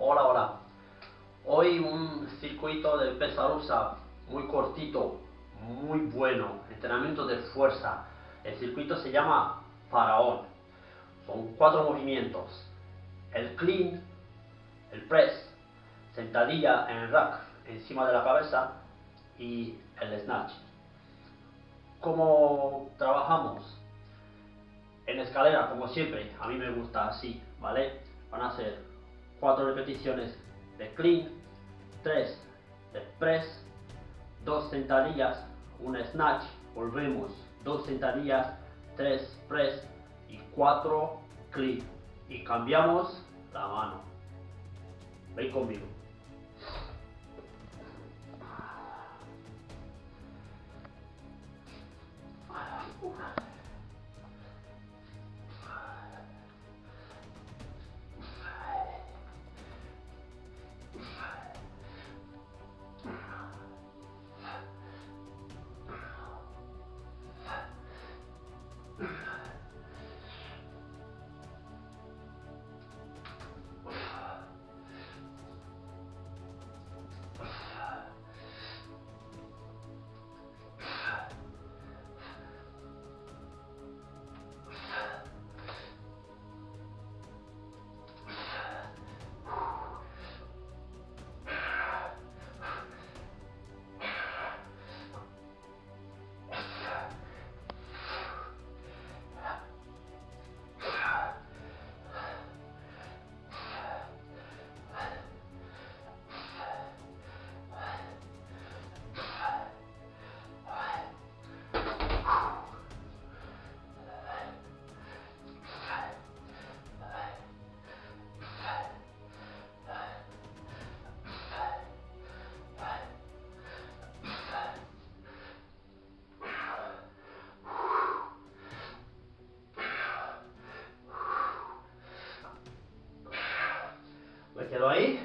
Hola, hola. Hoy un circuito de pesa rusa muy cortito, muy bueno, entrenamiento de fuerza. El circuito se llama Faraón. Son cuatro movimientos. El clean, el press, sentadilla en el rack encima de la cabeza y el snatch. ¿Cómo trabajamos? En escalera, como siempre, a mí me gusta así, ¿vale? Van a ser cuatro repeticiones de clean, tres de press, dos sentadillas, un snatch, volvemos, dos sentadillas, tres press y cuatro clean. Y cambiamos la mano. Ven conmigo. Me quedo ahí.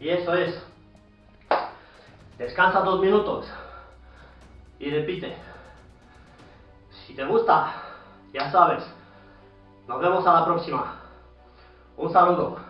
Y eso es. Descansa dos minutos y repite. Si te gusta, ya sabes. Nos vemos a la próxima. Un saludo.